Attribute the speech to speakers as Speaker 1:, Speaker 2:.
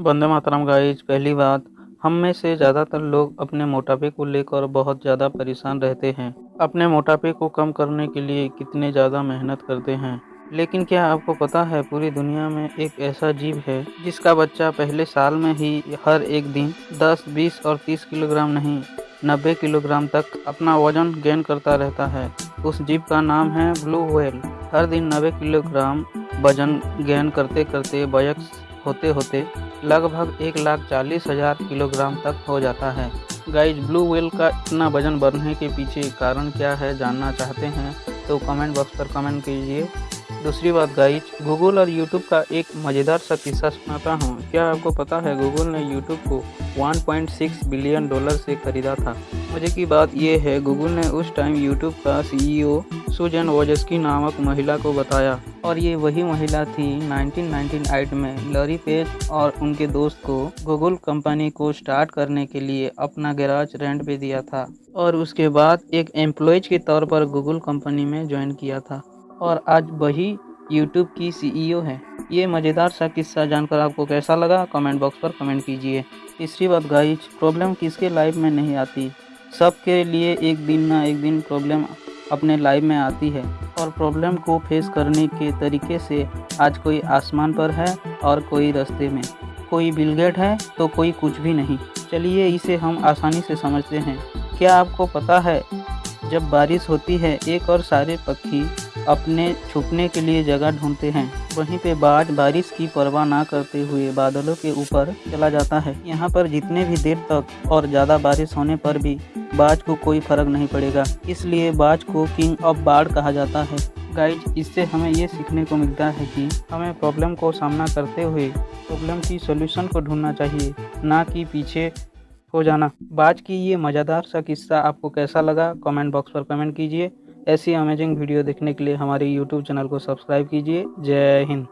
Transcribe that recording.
Speaker 1: Vande Mataram guys पहली बात हम में से ज़्यादातर लोग अपने मोटापे को लेकर बहुत ज़्यादा परेशान रहते हैं। अपने मोटापे को कम करने के लिए कितने ज़्यादा मेहनत करते हैं। लेकिन क्या आपको पता है पूरी दुनिया में एक ऐसा जीव है जिसका बच्चा पहले साल में ही हर एक दिन 10, 20 और 30 किलोग्राम नहीं 90 किलोग्राम तक अपना वज़न गेन करता रहता है। उस जीव का नाम है ब्लू व्हेल। हर दिन 90 किलोग्राम वज़न गेन करते करते वयस्क होते होते लगभग एक लाख चालीस हज़ार किलोग्राम तक हो जाता है। गाइज़, ब्लू व्हेल का इतना वज़न बढ़ने के पीछे कारण क्या है जानना चाहते हैं तो कमेंट बॉक्स पर कमेंट कीजिए। दूसरी बात, गाइज़, गूगल और यूट्यूब का एक मज़ेदार सा किस्सा सुनाता हूँ। क्या आपको पता है, गूगल ने यूट्यूब को 1.6 बिलियन डॉलर से खरीदा था? मज़े की बात यह है, गूगल ने उस टाइम यूट्यूब का सीईओ सुजन वोजस्की नामक महिला को बताया। और ये वही महिला थी 1998 में, लरी पेज और उनके दोस्त को गूगल कंपनी को स्टार्ट करने के लिए अपना गैराज रेंट पे दिया था। और उसके बाद एक एम्प्लॉयज़ के तौर पर गूगल कंपनी में ज्वाइन किया था। और आज वही यूट्यूब की सीईओ है। ये मज़ेदार सा किस्सा जानकर आपको कैसा लगा? कमेंट बॉक्स पर कमेंट कीजिए। तीसरी बात गाइज़ प्रॉब्लम किसके लाइफ में नहीं आती? सबके लिए एक दिन ना एक दिन प्रॉब्लम अपने लाइफ में आती है। और प्रॉब्लम को फेस करने के तरीके से आज कोई आसमान पर है और कोई रास्ते में। कोई बिलगेट है तो कोई कुछ भी नहीं। चलिए इसे हम आसानी से समझते हैं। क्या आपको पता है, जब बारिश होती है, एक और सारे पक्षी अपने छुपने के लिए जगह ढूंढते हैं। वहीं पे बाढ़, बारिश की परवाह ना करते हुए बादलों के ऊपर चला जाता है। यहाँ पर जितने भी देर तक और ज़्यादा बारिश होने पर भी बाज को कोई फ़र्क नहीं पड़ेगा। इसलिए बाज को किंग ऑफ़ बाढ़ कहा जाता है। गाइज़, इससे हमें ये सीखने को मिलता है कि हमें प्रॉब्लम को सामना करते हुए प्रॉब्लम की सोल्यूशन को ढूंढना चाहिए, ना कि पीछे हो जाना। बाज की ये मज़ेदार सा किस्सा आपको कैसा लगा, कमेंट बॉक्स पर कमेंट कीजिए। ऐसी अमेजिंग वीडियो देखने के लिए हमारे यूट्यूब चैनल को सब्सक्राइब कीजिए। जय हिंद।